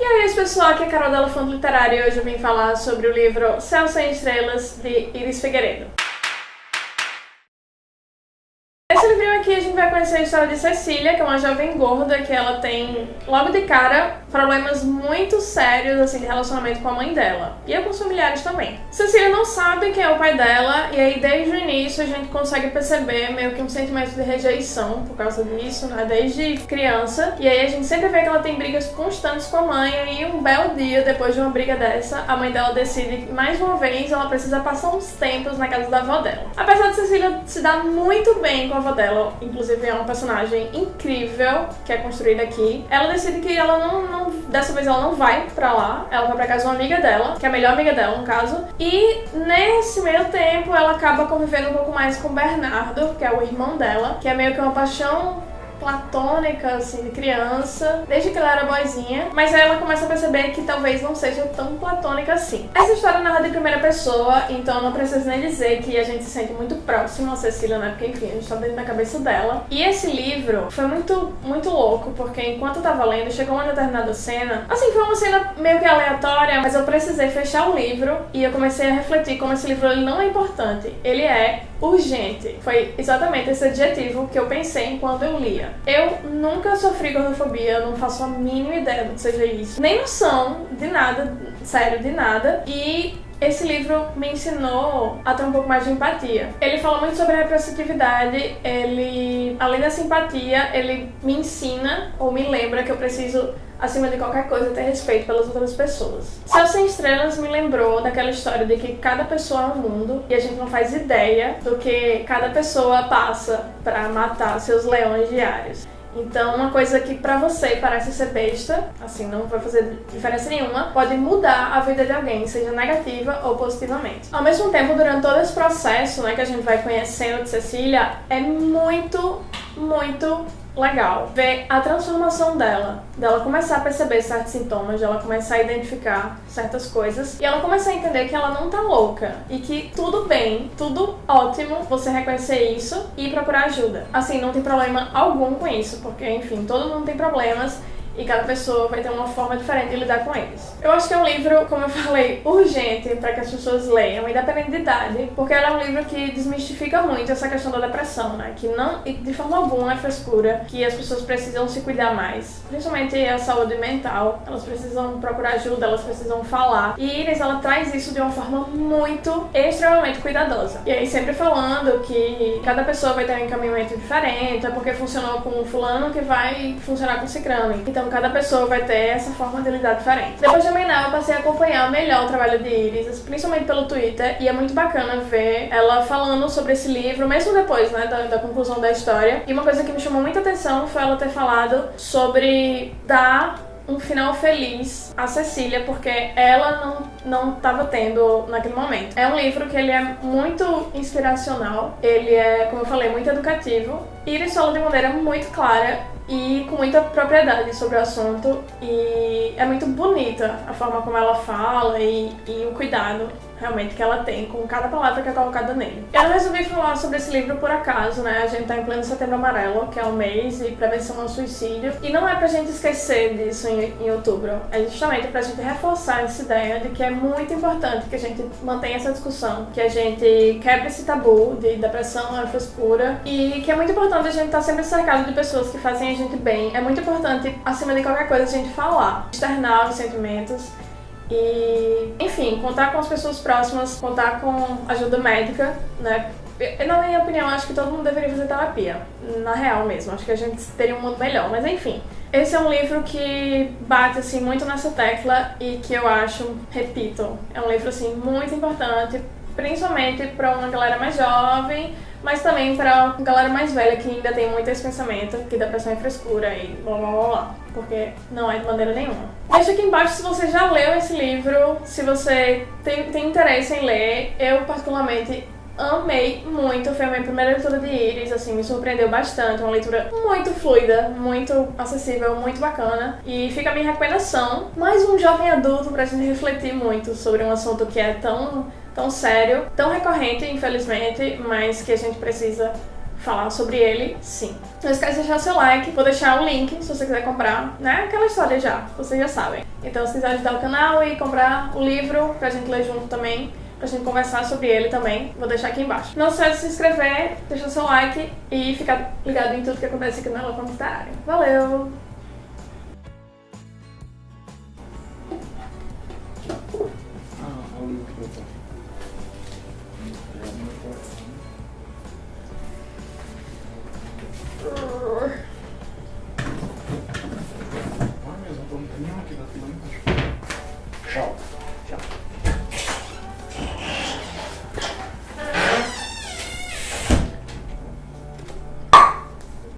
E aí, pessoal, aqui é a Carol da Elefante Literário e hoje eu vim falar sobre o livro Céu Sem Estrelas, de Iris Figueiredo. Esse livrinho aqui a gente vai conhecer a história de Cecília, que é uma jovem gorda que ela tem, logo de cara, problemas muito sérios assim de relacionamento com a mãe dela e com os familiares também. Cecília não sabe quem é o pai dela e aí desde o início a gente consegue perceber meio que um sentimento de rejeição por causa disso, né, desde criança. E aí a gente sempre vê que ela tem brigas constantes com a mãe e um belo dia depois de uma briga dessa, a mãe dela decide mais uma vez ela precisa passar uns tempos na casa da avó dela. Apesar de Cecília se dar muito bem com a avó dela, inclusive é uma personagem incrível que é construída aqui, ela decide que ela não, não dessa vez ela não vai pra lá, ela vai pra casa de uma amiga dela, que é a melhor amiga dela no caso, e nesse meio tempo ela acaba convivendo um pouco mais com o Bernardo, que é o irmão dela, que é meio que uma paixão platônica, assim, de criança, desde que ela era boizinha, mas aí ela começa a perceber que talvez não seja tão platônica assim. Essa história é narra de primeira pessoa, então não preciso nem dizer que a gente se sente muito próximo a Cecília, né? Porque, enfim, a gente tá dentro da cabeça dela. E esse livro foi muito, muito louco, porque enquanto eu tava lendo, chegou uma determinada cena, assim, foi uma cena meio que aleatória, mas eu precisei fechar o livro e eu comecei a refletir como esse livro ele não é importante, ele é urgente. Foi exatamente esse adjetivo que eu pensei enquanto eu lia. Eu nunca sofri gordofobia, não faço a mínima ideia do que seja isso. Nem noção de nada, sério, de nada. E esse livro me ensinou a ter um pouco mais de empatia. Ele fala muito sobre a representatividade, ele, além da simpatia, ele me ensina ou me lembra que eu preciso acima de qualquer coisa, ter respeito pelas outras pessoas. Céu Sem Estrelas me lembrou daquela história de que cada pessoa é um mundo e a gente não faz ideia do que cada pessoa passa para matar seus leões diários. Então, uma coisa que pra você parece ser besta, assim, não vai fazer diferença nenhuma, pode mudar a vida de alguém, seja negativa ou positivamente. Ao mesmo tempo, durante todo esse processo, né, que a gente vai conhecendo de Cecília, é muito, muito legal ver a transformação dela, dela começar a perceber certos sintomas, dela começar a identificar certas coisas e ela começar a entender que ela não tá louca e que tudo bem, tudo ótimo você reconhecer isso e procurar ajuda. Assim, não tem problema algum com isso, porque enfim, todo mundo tem problemas e cada pessoa vai ter uma forma diferente de lidar com eles. Eu acho que é um livro, como eu falei, urgente para que as pessoas leiam, independente de idade, porque ela é um livro que desmistifica muito essa questão da depressão, né? Que não, de forma alguma é frescura, que as pessoas precisam se cuidar mais, principalmente a saúde mental, elas precisam procurar ajuda, elas precisam falar. E Iris, ela traz isso de uma forma muito, extremamente cuidadosa. E aí sempre falando que cada pessoa vai ter um encaminhamento diferente, é porque funcionou com fulano que vai funcionar com cicrano. Então cada pessoa vai ter essa forma de lidar diferente. Depois de Amená, eu passei a acompanhar melhor o trabalho de Iris, principalmente pelo Twitter, e é muito bacana ver ela falando sobre esse livro, mesmo depois, né, da, da conclusão da história. E uma coisa que me chamou muita atenção foi ela ter falado sobre dar um final feliz a Cecília, porque ela não, não tava tendo naquele momento. É um livro que ele é muito inspiracional, ele é, como eu falei, muito educativo, e ele fala de maneira muito clara e com muita propriedade sobre o assunto e é muito bonita a forma como ela fala e, e o cuidado realmente que ela tem com cada palavra que é colocada nele. Eu resolvi falar sobre esse livro por acaso, né? A gente tá em pleno setembro amarelo, que é o mês de prevenção ao suicídio, e não é pra gente esquecer disso em, em outubro, é justamente pra gente reforçar essa ideia de que é muito importante que a gente mantenha essa discussão, que a gente quebre esse tabu de depressão, é frescura, e que é muito importante a gente estar tá sempre cercado de pessoas que fazem a gente bem. É muito importante, acima de qualquer coisa, a gente falar, externar os sentimentos, e, enfim, contar com as pessoas próximas, contar com ajuda médica, né? Na minha opinião, acho que todo mundo deveria fazer terapia. Na real mesmo, acho que a gente teria um mundo melhor, mas enfim. Esse é um livro que bate assim muito nessa tecla e que eu acho, repito, é um livro assim muito importante, principalmente para uma galera mais jovem, mas também para galera mais velha que ainda tem muito esse pensamento que depressão é frescura e blá blá blá blá, porque não é de maneira nenhuma. Deixa aqui embaixo se você já leu esse livro, se você tem, tem interesse em ler. Eu, particularmente, amei muito, foi a minha primeira leitura de Iris, assim, me surpreendeu bastante, uma leitura muito fluida, muito acessível, muito bacana. E fica a minha recomendação, mais um jovem adulto pra gente refletir muito sobre um assunto que é tão tão sério, tão recorrente, infelizmente, mas que a gente precisa falar sobre ele, sim. Não esquece de deixar seu like, vou deixar o link se você quiser comprar, né? Aquela história já, vocês já sabem. Então se quiser ajudar o canal e comprar o livro pra gente ler junto também, pra gente conversar sobre ele também, vou deixar aqui embaixo. Não se esqueça de se inscrever, deixar seu like e ficar ligado em tudo que acontece aqui no Ela Literária. Valeu! Da. Tchau. Tchau.